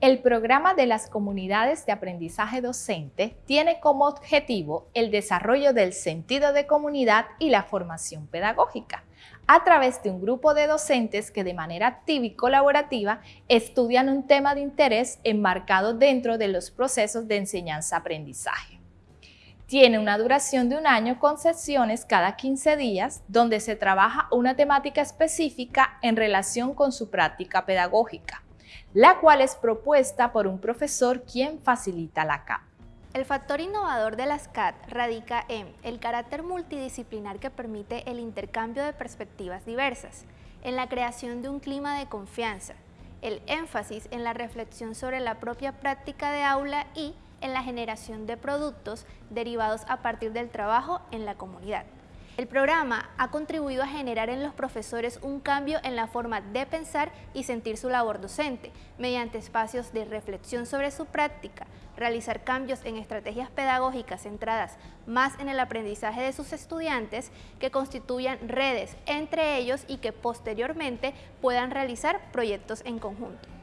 El programa de las comunidades de aprendizaje docente tiene como objetivo el desarrollo del sentido de comunidad y la formación pedagógica a través de un grupo de docentes que de manera activa y colaborativa estudian un tema de interés enmarcado dentro de los procesos de enseñanza-aprendizaje. Tiene una duración de un año con sesiones cada 15 días donde se trabaja una temática específica en relación con su práctica pedagógica la cual es propuesta por un profesor quien facilita la CAT. El factor innovador de las CAT radica en el carácter multidisciplinar que permite el intercambio de perspectivas diversas, en la creación de un clima de confianza, el énfasis en la reflexión sobre la propia práctica de aula y en la generación de productos derivados a partir del trabajo en la comunidad. El programa ha contribuido a generar en los profesores un cambio en la forma de pensar y sentir su labor docente, mediante espacios de reflexión sobre su práctica, realizar cambios en estrategias pedagógicas centradas más en el aprendizaje de sus estudiantes que constituyan redes entre ellos y que posteriormente puedan realizar proyectos en conjunto.